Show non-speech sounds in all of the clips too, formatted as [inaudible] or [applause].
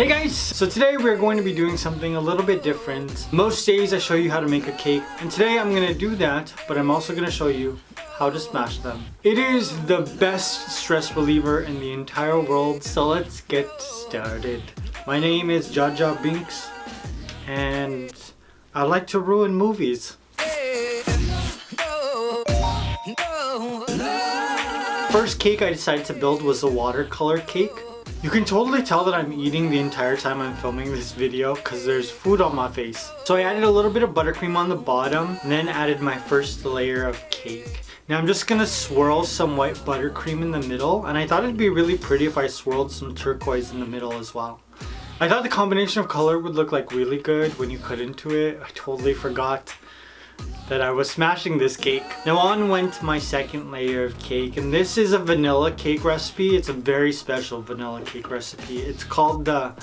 Hey guys! So today we're going to be doing something a little bit different. Most days I show you how to make a cake and today I'm going to do that but I'm also going to show you how to smash them. It is the best stress reliever in the entire world so let's get started. My name is Jaja Binks and I like to ruin movies. First cake I decided to build was a watercolor cake. You can totally tell that I'm eating the entire time I'm filming this video because there's food on my face. So I added a little bit of buttercream on the bottom and then added my first layer of cake. Now I'm just gonna swirl some white buttercream in the middle and I thought it'd be really pretty if I swirled some turquoise in the middle as well. I thought the combination of color would look like really good when you cut into it. I totally forgot that I was smashing this cake. Now on went my second layer of cake and this is a vanilla cake recipe. It's a very special vanilla cake recipe. It's called the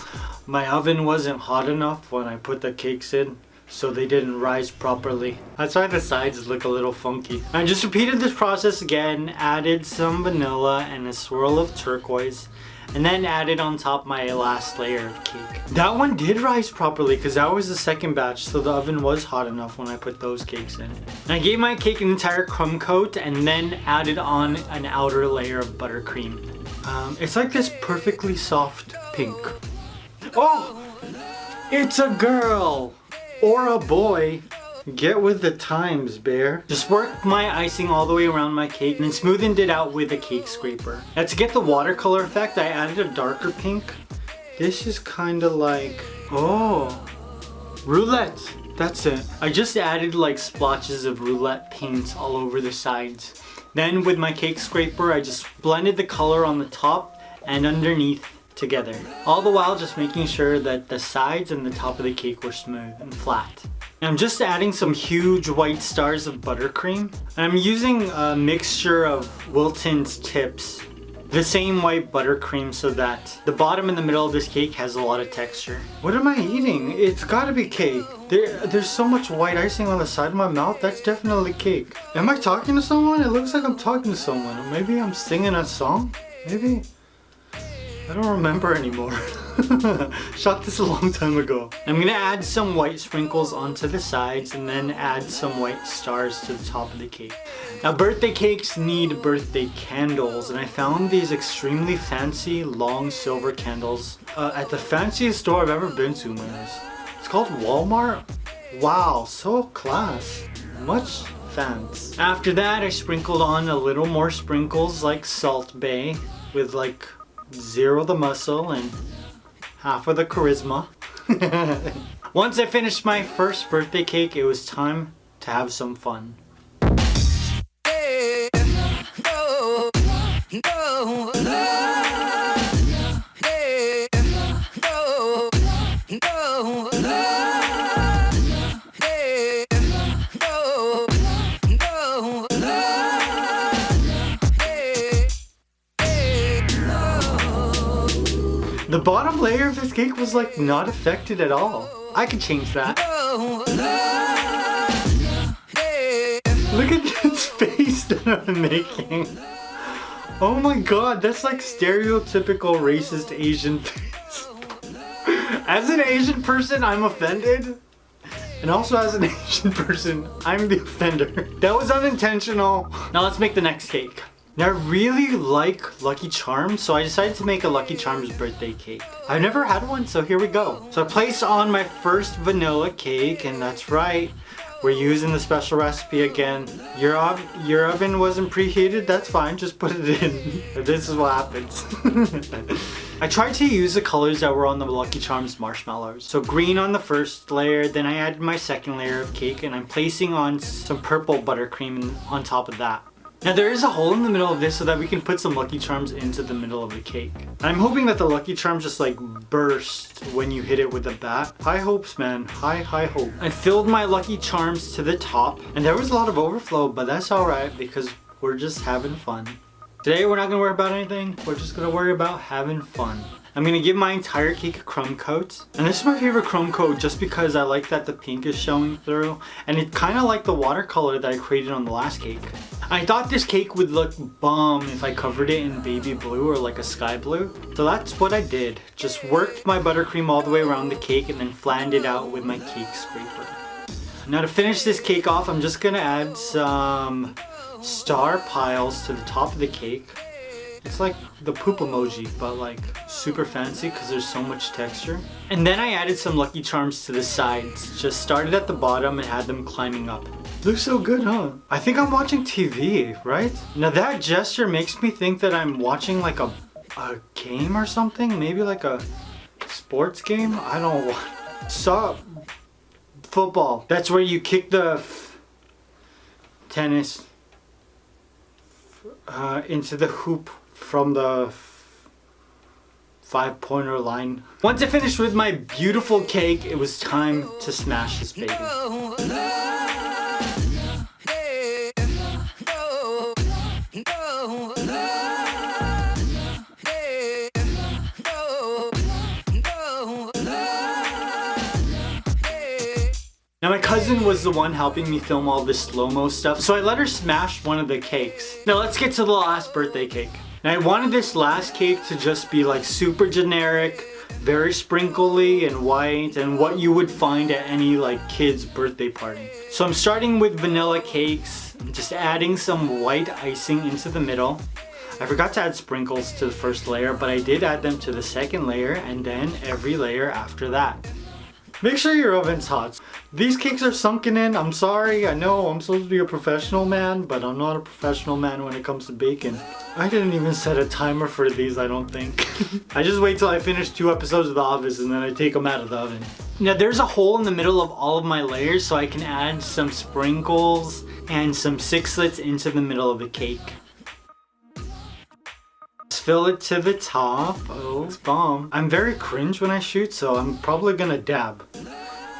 My Oven Wasn't Hot Enough when I put the cakes in so they didn't rise properly. That's why the sides look a little funky. I just repeated this process again, added some vanilla and a swirl of turquoise and then added on top my last layer of cake. That one did rise properly because that was the second batch so the oven was hot enough when I put those cakes in. And I gave my cake an entire crumb coat and then added on an outer layer of buttercream. Um, it's like this perfectly soft pink. Oh! It's a girl! Or a boy. Get with the times, bear. Just worked my icing all the way around my cake and then smoothened it out with a cake scraper. Now to get the watercolor effect, I added a darker pink. This is kind of like, oh, roulette. That's it. I just added like splotches of roulette paint all over the sides. Then with my cake scraper, I just blended the color on the top and underneath together. All the while just making sure that the sides and the top of the cake were smooth and flat. I'm just adding some huge white stars of buttercream. And I'm using a mixture of Wilton's tips. The same white buttercream so that the bottom and the middle of this cake has a lot of texture. What am I eating? It's gotta be cake. There, there's so much white icing on the side of my mouth. That's definitely cake. Am I talking to someone? It looks like I'm talking to someone. maybe I'm singing a song? Maybe? I don't remember anymore. [laughs] [laughs] Shot this a long time ago. I'm gonna add some white sprinkles onto the sides and then add some white stars to the top of the cake. Now birthday cakes need birthday candles and I found these extremely fancy long silver candles uh, at the fanciest store I've ever been to, man. It's called Walmart. Wow, so class. Much thanks. After that I sprinkled on a little more sprinkles like Salt Bae with like zero the muscle and half of the charisma. [laughs] Once I finished my first birthday cake, it was time to have some fun. The bottom layer of this cake was like not affected at all. I could change that. Look at this [laughs] face that I'm making. Oh my god, that's like stereotypical racist Asian [laughs] face. As an Asian person, I'm offended. And also as an [laughs] Asian person, I'm the offender. That was unintentional. Now let's make the next cake. Now I really like Lucky Charms, so I decided to make a Lucky Charms birthday cake. I've never had one, so here we go. So I placed on my first vanilla cake, and that's right. We're using the special recipe again. Your, ov your oven wasn't preheated, that's fine, just put it in. [laughs] this is what happens. [laughs] I tried to use the colors that were on the Lucky Charms marshmallows. So green on the first layer, then I added my second layer of cake and I'm placing on some purple buttercream on top of that. Now there is a hole in the middle of this so that we can put some Lucky Charms into the middle of the cake. I'm hoping that the Lucky Charms just like burst when you hit it with a bat. High hopes, man. High, high hope. I filled my Lucky Charms to the top and there was a lot of overflow, but that's alright because we're just having fun. Today we're not to worry about anything. We're just to worry about having fun. I'm gonna give my entire cake a crumb coat. And this is my favorite crumb coat just because I like that the pink is showing through. And it kind of like the watercolor that I created on the last cake. I thought this cake would look bomb if I covered it in baby blue or like a sky blue. So that's what I did. Just worked my buttercream all the way around the cake and then flattened it out with my cake scraper. Now to finish this cake off, I'm just gonna add some star piles to the top of the cake. It's like the poop emoji, but like super fancy because there's so much texture. And then I added some Lucky Charms to the sides. Just started at the bottom and had them climbing up. Looks so good, huh? I think I'm watching TV, right? Now that gesture makes me think that I'm watching like a, a game or something. Maybe like a sports game? I don't know. Stop football. That's where you kick the tennis uh, into the hoop from the five pointer line. Once I finished with my beautiful cake, it was time to smash this baby. Cousin was the one helping me film all this slow-mo stuff, so I let her smash one of the cakes. Now let's get to the last birthday cake. Now I wanted this last cake to just be like super generic, very sprinkly and white and what you would find at any like kid's birthday party. So I'm starting with vanilla cakes, just adding some white icing into the middle. I forgot to add sprinkles to the first layer, but I did add them to the second layer and then every layer after that. Make sure your oven's hot. These cakes are sunken in. I'm sorry. I know I'm supposed to be a professional man, but I'm not a professional man when it comes to baking. I didn't even set a timer for these, I don't think. [laughs] I just wait till I finish two episodes of The Office and then I take them out of the oven. Now there's a hole in the middle of all of my layers so I can add some sprinkles and some sixlets into the middle of the cake fill it to the top. Oh, it's bomb. I'm very cringe when I shoot, so I'm probably gonna dab.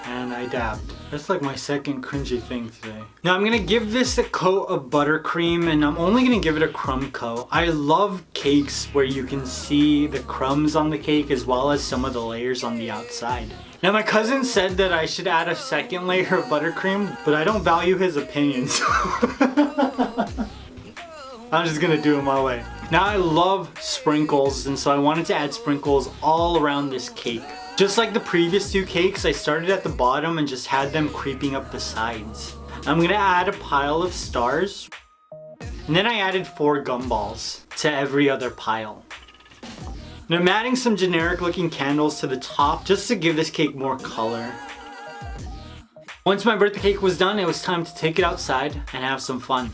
And I dabbed. That's like my second cringy thing today. Now I'm gonna give this a coat of buttercream and I'm only gonna give it a crumb coat. I love cakes where you can see the crumbs on the cake as well as some of the layers on the outside. Now my cousin said that I should add a second layer of buttercream, but I don't value his opinions. [laughs] I'm just gonna do it my way. Now I love sprinkles and so I wanted to add sprinkles all around this cake. Just like the previous two cakes, I started at the bottom and just had them creeping up the sides. I'm gonna add a pile of stars. And then I added four gumballs to every other pile. Now I'm adding some generic looking candles to the top just to give this cake more color. Once my birthday cake was done, it was time to take it outside and have some fun.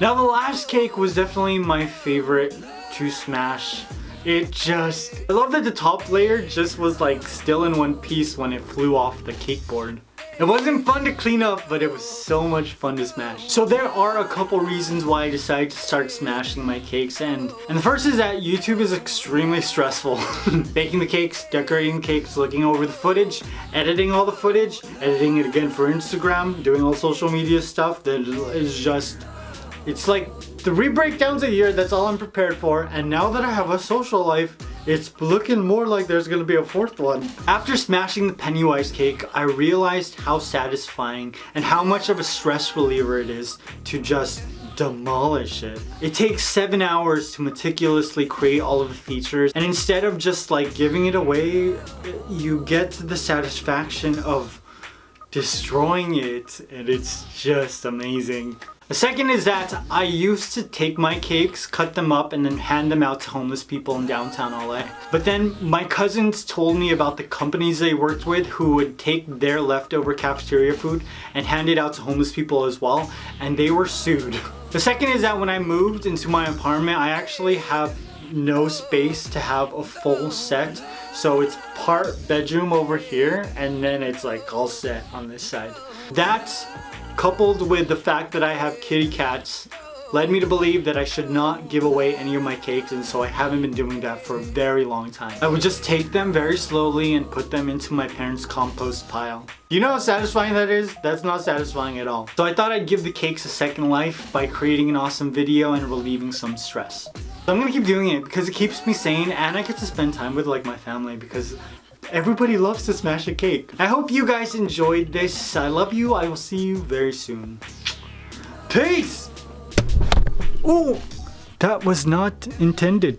Now the last cake was definitely my favorite to smash. It just, I love that the top layer just was like still in one piece when it flew off the cake board. It wasn't fun to clean up, but it was so much fun to smash. So there are a couple reasons why I decided to start smashing my cakes and, and the first is that YouTube is extremely stressful. [laughs] Baking the cakes, decorating the cakes, looking over the footage, editing all the footage, editing it again for Instagram, doing all social media stuff that is just it's like three breakdowns a year, that's all I'm prepared for. And now that I have a social life, it's looking more like there's gonna be a fourth one. After smashing the Pennywise cake, I realized how satisfying and how much of a stress reliever it is to just demolish it. It takes seven hours to meticulously create all of the features and instead of just like giving it away, you get the satisfaction of destroying it and it's just amazing. The second is that I used to take my cakes, cut them up, and then hand them out to homeless people in downtown LA. But then my cousins told me about the companies they worked with who would take their leftover cafeteria food and hand it out to homeless people as well, and they were sued. The second is that when I moved into my apartment, I actually have no space to have a full set. So it's part bedroom over here, and then it's like all set on this side. That's coupled with the fact that I have kitty cats led me to believe that I should not give away any of my cakes and so I haven't been doing that for a very long time. I would just take them very slowly and put them into my parents' compost pile. You know how satisfying that is? That's not satisfying at all. So I thought I'd give the cakes a second life by creating an awesome video and relieving some stress. So I'm gonna keep doing it because it keeps me sane and I get to spend time with like my family because everybody loves to smash a cake. I hope you guys enjoyed this. I love you. I will see you very soon. Peace! Oh, that was not intended.